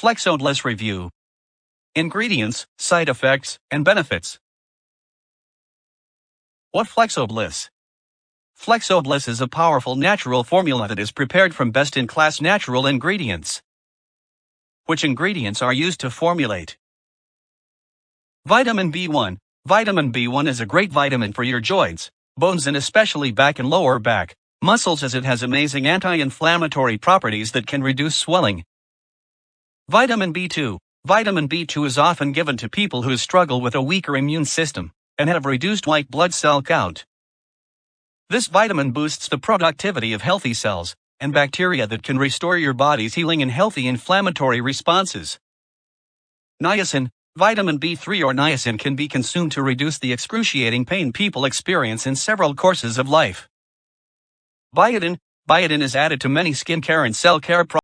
Flexobliss Review Ingredients, Side Effects, and Benefits. What Flexobliss? Flexobliss is a powerful natural formula that is prepared from best in class natural ingredients. Which ingredients are used to formulate? Vitamin B1 Vitamin B1 is a great vitamin for your joints, bones, and especially back and lower back muscles as it has amazing anti inflammatory properties that can reduce swelling. Vitamin B2 Vitamin B2 is often given to people who struggle with a weaker immune system and have reduced white blood cell count. This vitamin boosts the productivity of healthy cells and bacteria that can restore your body's healing and healthy inflammatory responses. Niacin Vitamin B3 or niacin can be consumed to reduce the excruciating pain people experience in several courses of life. Biotin Biotin is added to many skincare and cell care products.